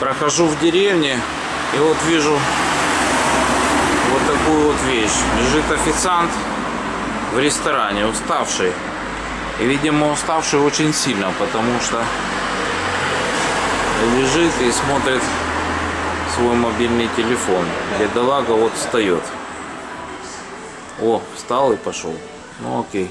Прохожу в деревне и вот вижу вот такую вот вещь. Лежит официант в ресторане, уставший. И, видимо, уставший очень сильно, потому что лежит и смотрит свой мобильный телефон. Бедолага вот встает. О, встал и пошел. Ну окей.